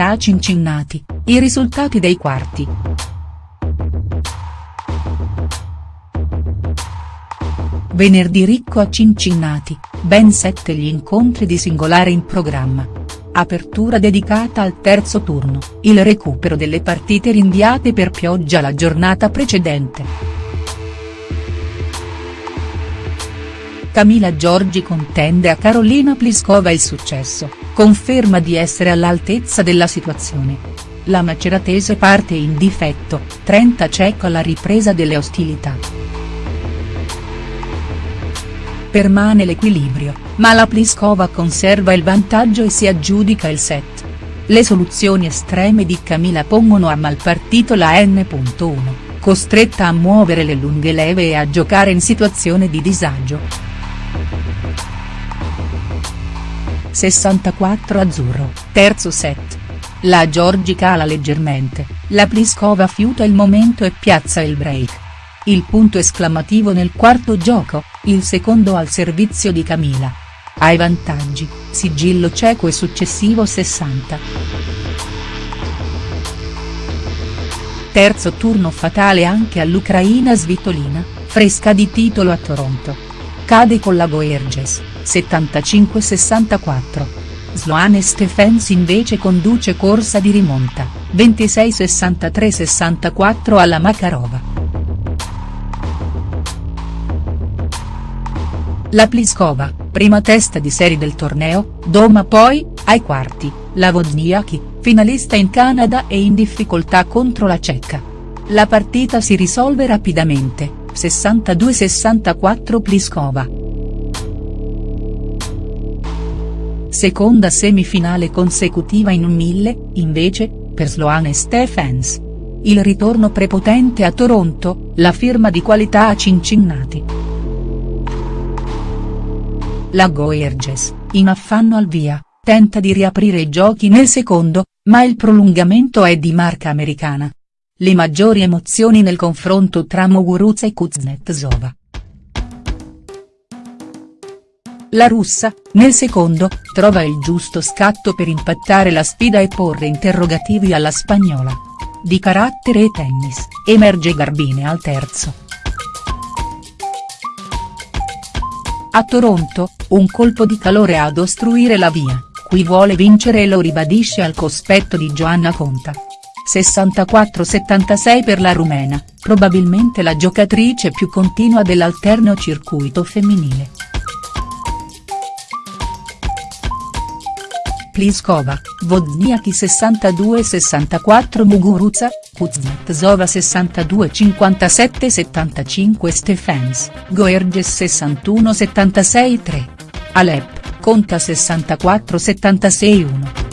qualità a Cincinnati, i risultati dei quarti. Venerdì ricco a Cincinnati, ben sette gli incontri di singolare in programma. Apertura dedicata al terzo turno, il recupero delle partite rinviate per pioggia la giornata precedente. Camila Giorgi contende a Carolina Pliskova il successo, conferma di essere all'altezza della situazione. La maceratese parte in difetto, 30 cieco alla ripresa delle ostilità. Permane l'equilibrio, ma la Pliskova conserva il vantaggio e si aggiudica il set. Le soluzioni estreme di Camila pongono a malpartito la N.1, costretta a muovere le lunghe leve e a giocare in situazione di disagio. 64 azzurro, terzo set. La Giorgi cala leggermente, la Pliskova fiuta il momento e piazza il break. Il punto esclamativo nel quarto gioco, il secondo al servizio di Camila. Ai vantaggi, sigillo cieco e successivo 60. Terzo turno fatale anche all'Ucraina svitolina, fresca di titolo a Toronto. Cade con la Goerges, 75-64. Sloane Stephens invece conduce corsa di rimonta, 26-63-64 alla Makarova. La Pliskova, prima testa di serie del torneo, doma poi, ai quarti, la Wozniacki, finalista in Canada e in difficoltà contro la cecca. La partita si risolve rapidamente, 62-64 Pliskova. Seconda semifinale consecutiva in un mille, invece, per Sloane Stephens. Il ritorno prepotente a Toronto, la firma di qualità a Cincinnati. La Goerges, in affanno al via, tenta di riaprire i giochi nel secondo, ma il prolungamento è di marca americana. Le maggiori emozioni nel confronto tra Muguruza e Kuznetsova. La russa, nel secondo, trova il giusto scatto per impattare la sfida e porre interrogativi alla spagnola. Di carattere e tennis, emerge Garbine al terzo. A Toronto, un colpo di calore ad ostruire la via, qui vuole vincere e lo ribadisce al cospetto di Joanna Conta. 64-76 per la rumena, probabilmente la giocatrice più continua dell'alterno circuito femminile. Pliskova, Wozniacki 62-64 Muguruza, Kuznetsova 62-57-75 Stephens, Goerges 61-76-3. Alep, conta 64-76-1.